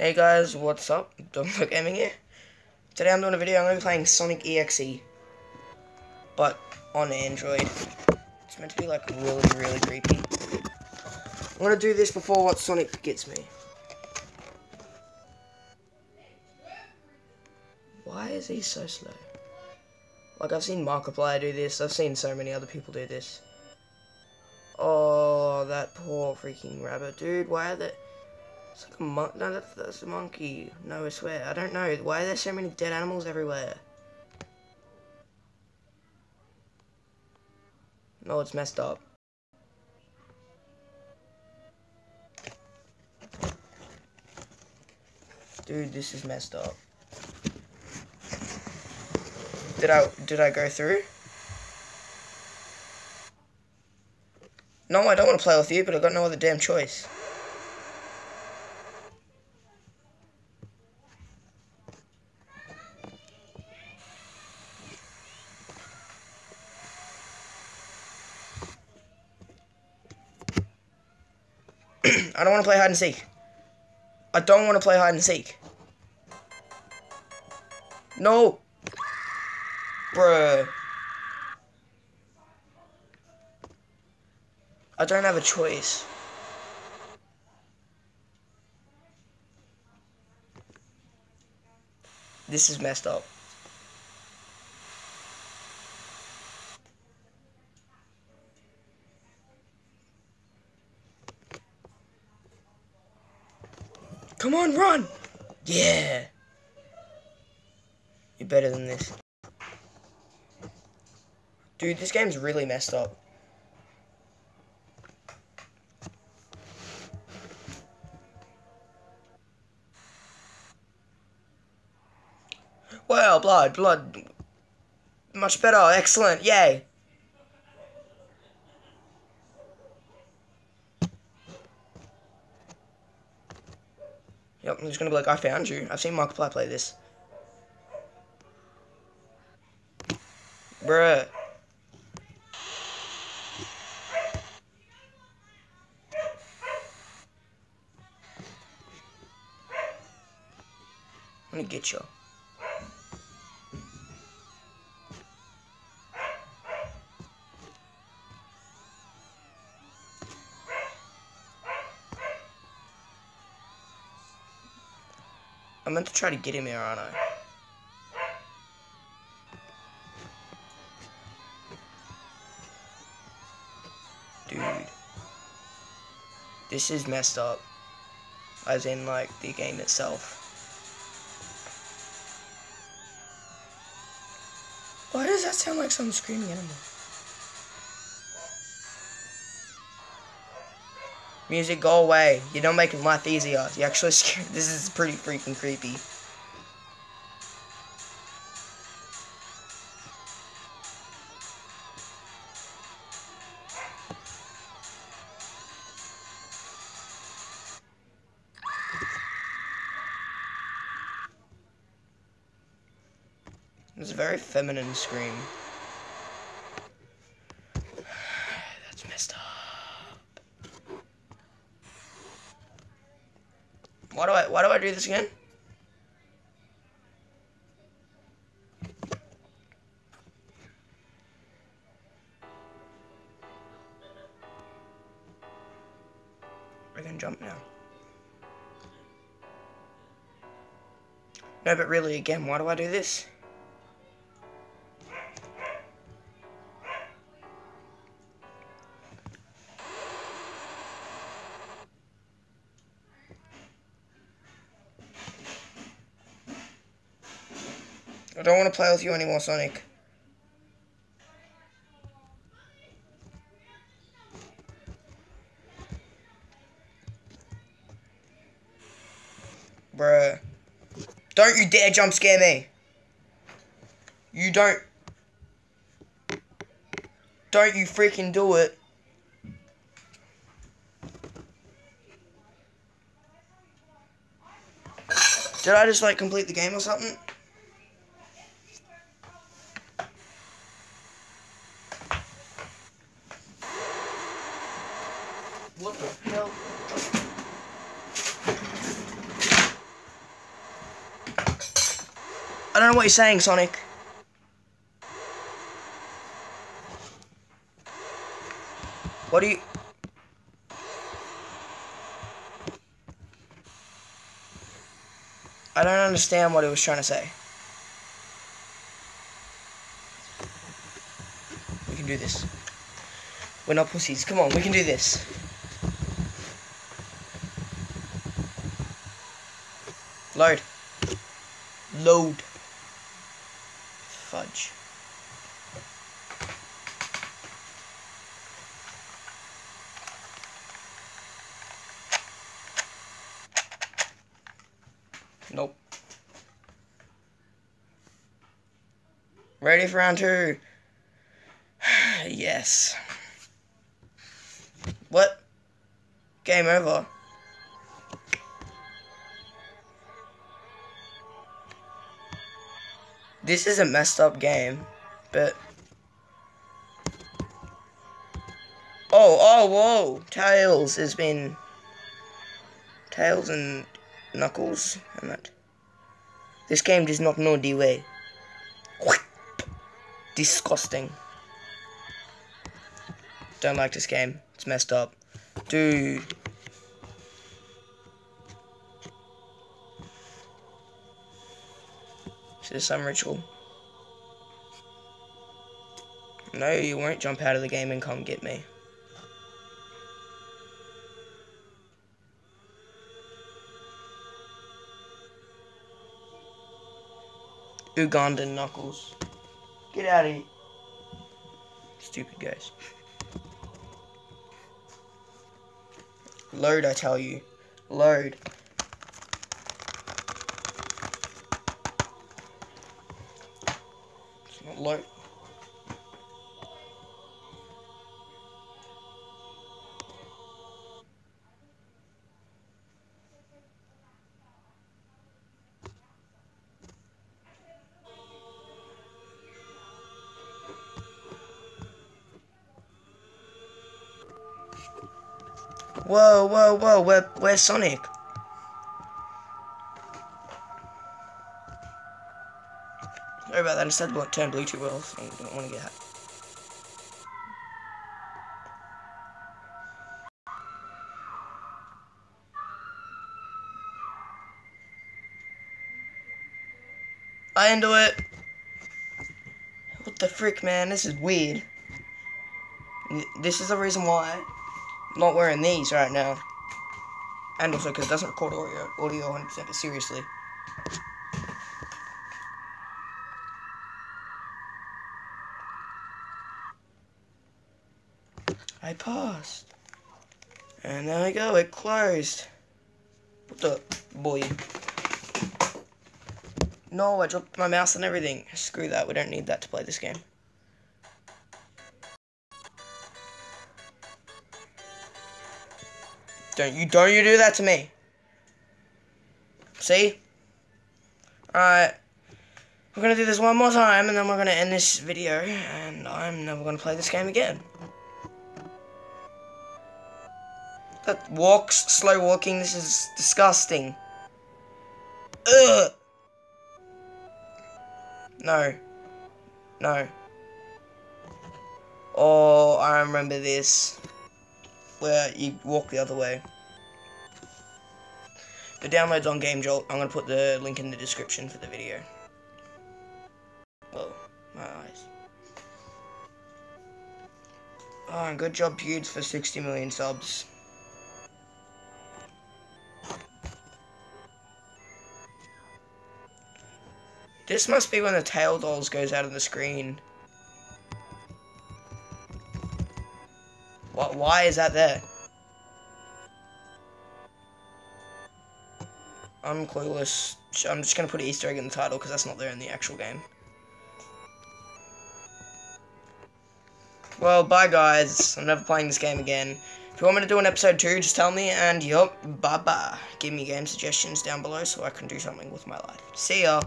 Hey guys, what's up? Dominic Gaming here. Today I'm doing a video, I'm going to be playing Sonic EXE. But on Android. It's meant to be like really, really creepy. I'm going to do this before what Sonic gets me. Why is he so slow? Like I've seen Markiplier do this, I've seen so many other people do this. Oh, that poor freaking rabbit. Dude, why are they... It's like a mon- no, that's, that's a monkey. No, I swear. I don't know. Why are there so many dead animals everywhere? No, it's messed up. Dude, this is messed up. Did I did I go through? No, I don't want to play with you, but I got no other damn choice. I don't want to play hide and seek. I don't want to play hide and seek. No. Bruh. I don't have a choice. This is messed up. Come on, run! Yeah. You're better than this. Dude, this game's really messed up. Well, blood, blood. Much better, excellent, yay. Yep, I'm just gonna be like, I found you. I've seen Markiplier play this. Bruh. I'm gonna get you. I meant to try to get him here, aren't I? Dude. This is messed up. As in, like, the game itself. Why does that sound like some screaming animal? Music, go away. You don't make life easier. You actually scare. This is pretty freaking creepy. It's a very feminine scream. That's messed up. Why do I why do I do this again? I can jump now. No, but really, again, why do I do this? I don't want to play with you anymore, Sonic. Bruh. Don't you dare jump scare me. You don't. Don't you freaking do it. Did I just like complete the game or something? What the hell? I don't know what you're saying, Sonic. What do you... I don't understand what he was trying to say. We can do this. We're not pussies. Come on, we can do this. Load. Load. Fudge. Nope. Ready for round two? yes. What? Game over. This is a messed up game, but... Oh, oh, whoa! Tails has been... Tails and Knuckles and that. This game does not know the way. Disgusting. Don't like this game. It's messed up. Dude. This some ritual? No, you won't jump out of the game and come get me. Ugandan Knuckles. Get out of here. Stupid guys. Load, I tell you. Load. Not. Whoa, whoa, whoa, where, where's Sonic? I said turn blue too well, so I don't want to get hacked. I into it. What the frick, man? This is weird. This is the reason why I'm not wearing these right now. And also because it doesn't record audio, audio 100% but seriously. I paused. And there we go, it closed. What the boy? No, I dropped my mouse and everything. Screw that, we don't need that to play this game. Don't you don't you do that to me. See? Alright. We're gonna do this one more time and then we're gonna end this video and I'm never gonna play this game again. That walks, slow walking, this is disgusting. Ugh! No. No. Oh, I remember this where you walk the other way. The download's on Game Jolt. I'm going to put the link in the description for the video. Whoa, my eyes. Oh, good job, Pewds, for 60 million subs. This must be when the tail dolls goes out of the screen. What? Why is that there? I'm clueless. I'm just gonna put Easter egg in the title because that's not there in the actual game. Well, bye guys. I'm never playing this game again. If you want me to do an episode 2, just tell me, and yup, bye-bye. Give me game suggestions down below so I can do something with my life. See ya!